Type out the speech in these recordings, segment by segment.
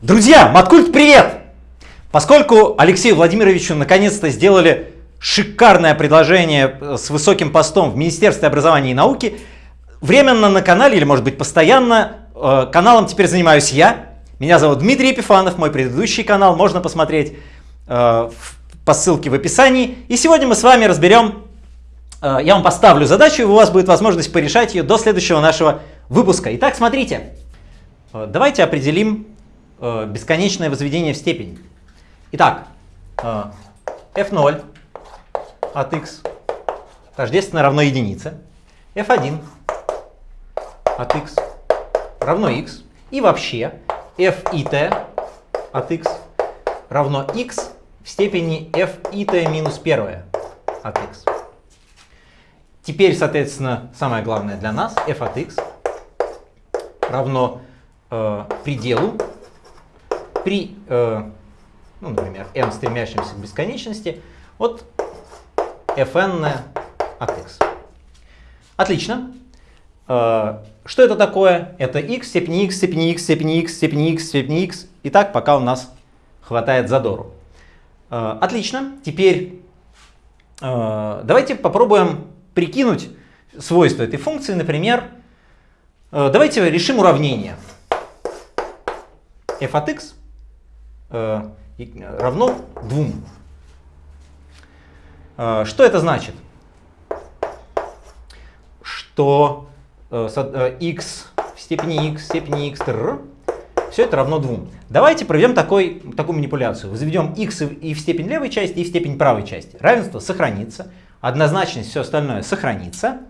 Друзья, Маткульт, привет! Поскольку Алексею Владимировичу наконец-то сделали шикарное предложение э, с высоким постом в Министерстве образования и науки, временно на канале, или может быть постоянно, э, каналом теперь занимаюсь я. Меня зовут Дмитрий Епифанов, мой предыдущий канал можно посмотреть э, по ссылке в описании. И сегодня мы с вами разберем, я вам поставлю задачу, и у вас будет возможность порешать ее до следующего нашего выпуска. Итак, смотрите, давайте определим бесконечное возведение в степень. Итак, э, f0 от x тождественно равно единице, f1 от x равно x, и вообще f и t от x равно x в степени f и t минус 1 от x. Теперь, соответственно, самое главное для нас, f от x равно э, пределу при, э, ну, например, n стремящемся к бесконечности от fn от x. Отлично. Э, что это такое? Это x степени x степени x степени x степени x степени x. И так, пока у нас хватает задору. Э, отлично. Теперь давайте попробуем прикинуть свойства этой функции. Например, давайте решим уравнение f от x равно 2. Э, что это значит? Что э, x в степени x в степени x все это равно 2. Давайте проведем такой, такую манипуляцию. Заведем x и в степень левой части, и в степень правой части. Равенство сохранится, однозначность, все остальное сохранится.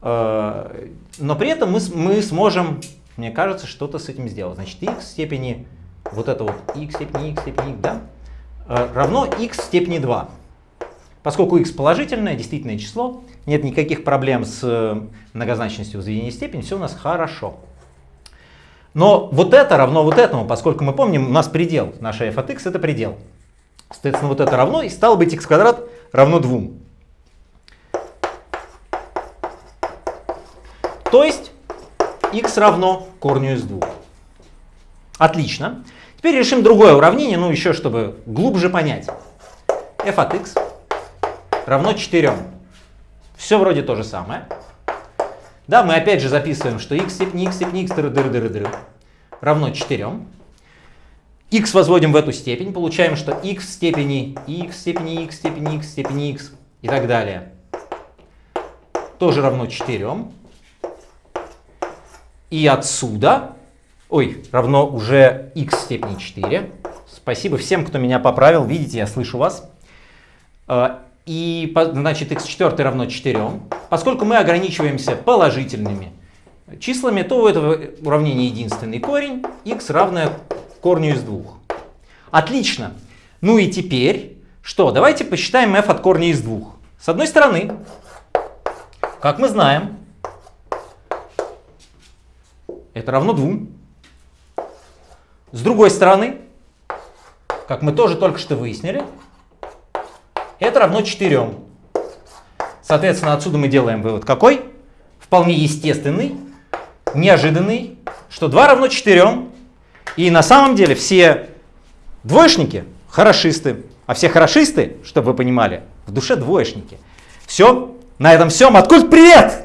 Но при этом мы, мы сможем, мне кажется, что-то с этим сделать. Значит, x в степени вот это вот x степени x степени да, э, равно x степени 2. Поскольку x положительное, действительное число, нет никаких проблем с э, многозначностью возведения степени, все у нас хорошо. Но вот это равно вот этому, поскольку мы помним, у нас предел, наша f от x это предел. Соответственно, вот это равно, и стало быть x квадрат равно 2. То есть x равно корню из 2. Отлично. Теперь решим другое уравнение, ну еще чтобы глубже понять. f от x равно 4. Все вроде то же самое. Да, мы опять же записываем, что x степени x степени x дыр, дыр, дыр, дыр, равно 4. x возводим в эту степень, получаем, что x в степени x в степени x в степени x в степени x и так далее тоже равно 4. И отсюда ой, равно уже x степени 4. Спасибо всем, кто меня поправил. Видите, я слышу вас. А, и, значит, x4 равно 4. Поскольку мы ограничиваемся положительными числами, то у этого уравнения единственный корень, x равное корню из двух. Отлично. Ну и теперь, что? Давайте посчитаем f от корня из двух. С одной стороны, как мы знаем, это равно 2. С другой стороны, как мы тоже только что выяснили, это равно 4. Соответственно, отсюда мы делаем вывод какой? Вполне естественный, неожиданный, что 2 равно 4. И на самом деле все двоечники хорошисты, а все хорошисты, чтобы вы понимали, в душе двоечники. Все, на этом все. Маткульт, привет!